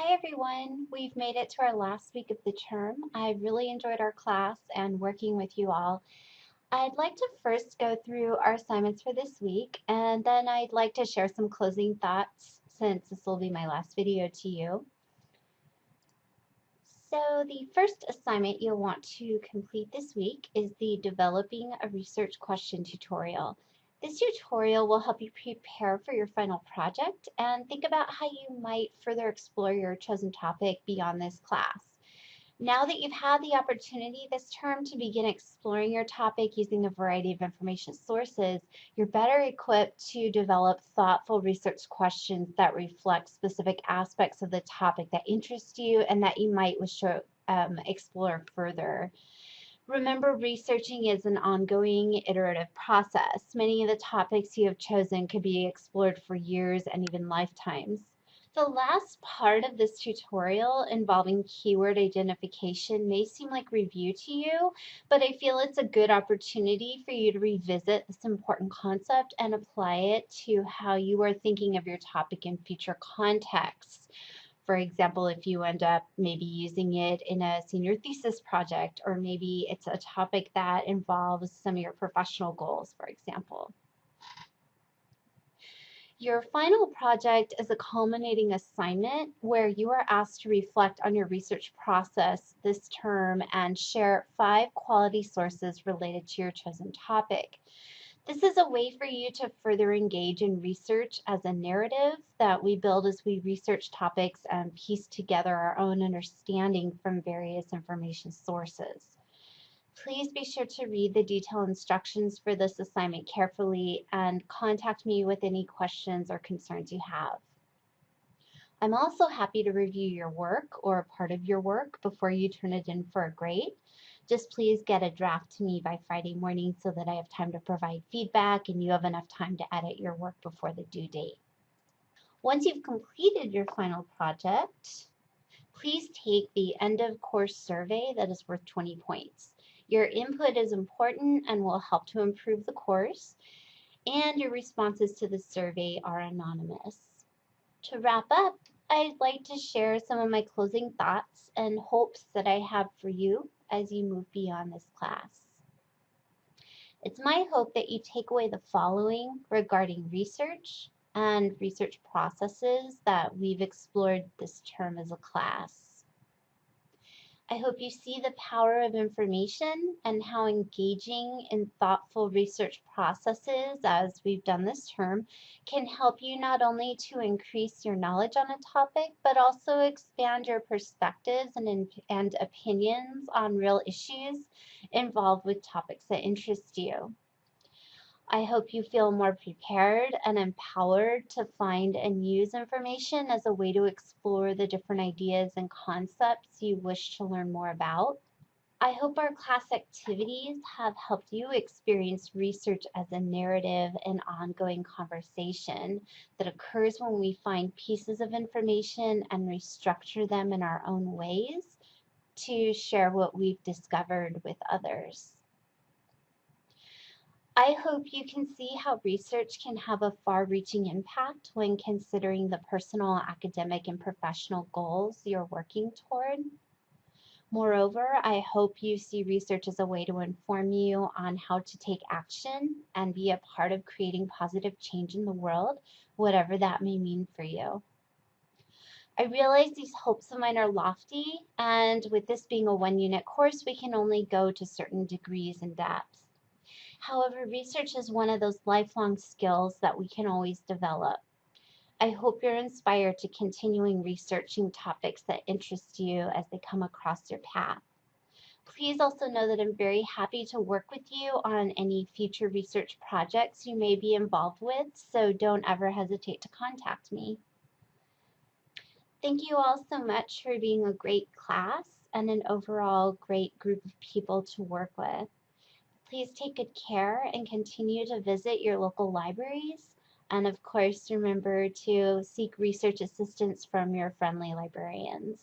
Hi everyone, we've made it to our last week of the term. I really enjoyed our class and working with you all. I'd like to first go through our assignments for this week and then I'd like to share some closing thoughts since this will be my last video to you. So the first assignment you'll want to complete this week is the Developing a Research Question tutorial. This tutorial will help you prepare for your final project and think about how you might further explore your chosen topic beyond this class. Now that you've had the opportunity this term to begin exploring your topic using a variety of information sources, you're better equipped to develop thoughtful research questions that reflect specific aspects of the topic that interest you and that you might wish to um, explore further. Remember, researching is an ongoing iterative process. Many of the topics you have chosen could be explored for years and even lifetimes. The last part of this tutorial involving keyword identification may seem like review to you, but I feel it's a good opportunity for you to revisit this important concept and apply it to how you are thinking of your topic in future contexts. For example, if you end up maybe using it in a senior thesis project, or maybe it's a topic that involves some of your professional goals, for example. Your final project is a culminating assignment where you are asked to reflect on your research process this term and share five quality sources related to your chosen topic. This is a way for you to further engage in research as a narrative that we build as we research topics and piece together our own understanding from various information sources. Please be sure to read the detailed instructions for this assignment carefully and contact me with any questions or concerns you have. I'm also happy to review your work or a part of your work before you turn it in for a grade. Just please get a draft to me by Friday morning so that I have time to provide feedback and you have enough time to edit your work before the due date. Once you've completed your final project, please take the end of course survey that is worth 20 points. Your input is important and will help to improve the course, and your responses to the survey are anonymous. To wrap up, I'd like to share some of my closing thoughts and hopes that I have for you as you move beyond this class. It's my hope that you take away the following regarding research and research processes that we've explored this term as a class. I hope you see the power of information and how engaging in thoughtful research processes, as we've done this term, can help you not only to increase your knowledge on a topic, but also expand your perspectives and, and opinions on real issues involved with topics that interest you. I hope you feel more prepared and empowered to find and use information as a way to explore the different ideas and concepts you wish to learn more about. I hope our class activities have helped you experience research as a narrative and ongoing conversation that occurs when we find pieces of information and restructure them in our own ways to share what we've discovered with others. I hope you can see how research can have a far-reaching impact when considering the personal, academic, and professional goals you're working toward. Moreover, I hope you see research as a way to inform you on how to take action and be a part of creating positive change in the world, whatever that may mean for you. I realize these hopes of mine are lofty, and with this being a one unit course, we can only go to certain degrees and depths. However, research is one of those lifelong skills that we can always develop. I hope you're inspired to continuing researching topics that interest you as they come across your path. Please also know that I'm very happy to work with you on any future research projects you may be involved with, so don't ever hesitate to contact me. Thank you all so much for being a great class and an overall great group of people to work with. Please take good care and continue to visit your local libraries. And of course, remember to seek research assistance from your friendly librarians.